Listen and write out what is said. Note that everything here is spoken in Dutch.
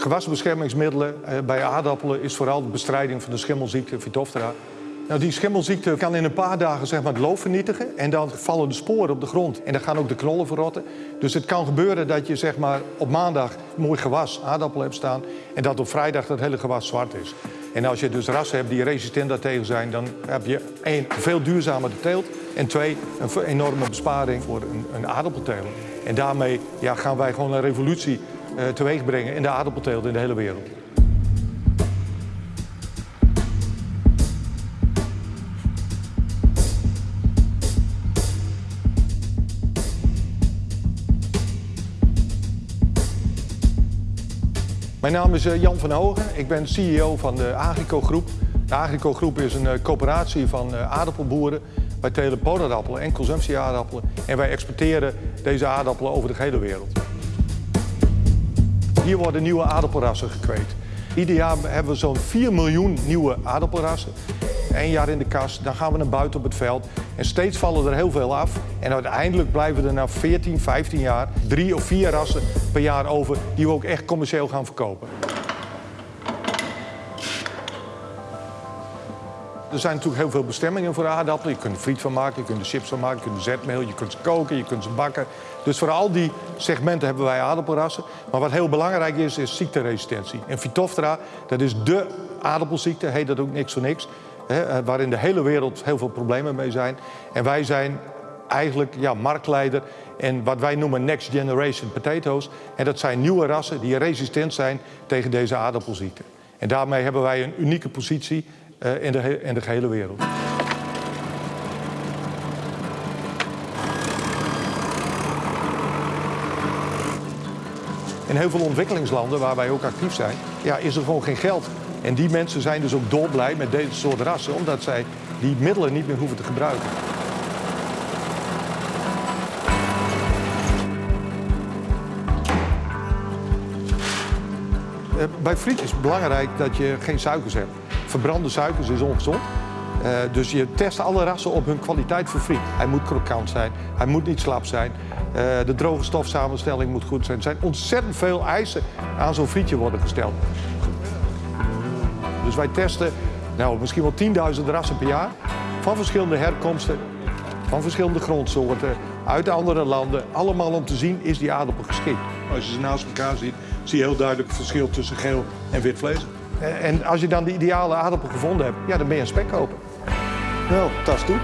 gewasbeschermingsmiddelen eh, bij aardappelen is vooral de bestrijding van de schimmelziekte Phytophthora. Nou, die schimmelziekte kan in een paar dagen zeg maar, het loof vernietigen en dan vallen de sporen op de grond en dan gaan ook de knollen verrotten. Dus het kan gebeuren dat je zeg maar, op maandag mooi gewas aardappelen hebt staan en dat op vrijdag dat hele gewas zwart is. En als je dus rassen hebt die resistent daartegen zijn, dan heb je één, veel duurzamer teelt en twee, een enorme besparing voor een, een aardappelteler. En daarmee ja, gaan wij gewoon een revolutie teweeg brengen in de aardappelteelt in de hele wereld. Mijn naam is eh, Jan van Hogen. Ik ben CEO van de Agrico Groep. De Agrico Groep is een eh, coöperatie van aardappelboeren. Wij telen podaardappelen en consumptieaardappelen. En wij exporteren deze aardappelen over de hele wereld. Hier worden nieuwe aardappelrassen gekweekt. Ieder jaar hebben we zo'n 4 miljoen nieuwe aardappelrassen. Eén jaar in de kast, dan gaan we naar buiten op het veld. En steeds vallen er heel veel af. En uiteindelijk blijven er na 14, 15 jaar drie of vier rassen per jaar over... die we ook echt commercieel gaan verkopen. Er zijn natuurlijk heel veel bestemmingen voor aardappelen. Je kunt er friet van maken, je kunt chips van maken, je kunt zetmeel, je kunt ze koken, je kunt ze bakken. Dus voor al die segmenten hebben wij aardappelrassen. Maar wat heel belangrijk is, is ziekteresistentie. En Phytophthora, dat is dé aardappelziekte, heet dat ook niks voor niks. Hè, eh, waarin de hele wereld heel veel problemen mee zijn. En wij zijn eigenlijk ja, marktleider en wat wij noemen next generation potatoes. En dat zijn nieuwe rassen die resistent zijn tegen deze aardappelziekte. En daarmee hebben wij een unieke positie in, de, in de gehele wereld. In heel veel ontwikkelingslanden waar wij ook actief zijn, ja, is er gewoon geen geld. En die mensen zijn dus ook dolblij met deze soort rassen, omdat zij die middelen niet meer hoeven te gebruiken. Eh, bij friet is het belangrijk dat je geen suikers hebt. Verbrande suikers is ongezond. Uh, dus je test alle rassen op hun kwaliteit voor friet. Hij moet krokant zijn, hij moet niet slap zijn. Uh, de droge stofsamenstelling moet goed zijn. Er zijn ontzettend veel eisen aan zo'n frietje worden gesteld. Dus wij testen nou, misschien wel 10.000 rassen per jaar. Van verschillende herkomsten, van verschillende grondsoorten, uit andere landen. Allemaal om te zien, is die aardappel geschikt. Als je ze naast elkaar ziet, zie je heel duidelijk het verschil tussen geel en wit vlees. En als je dan de ideale aardappel gevonden hebt, ja, dan ben je een spekkoper. Nou, tas toe.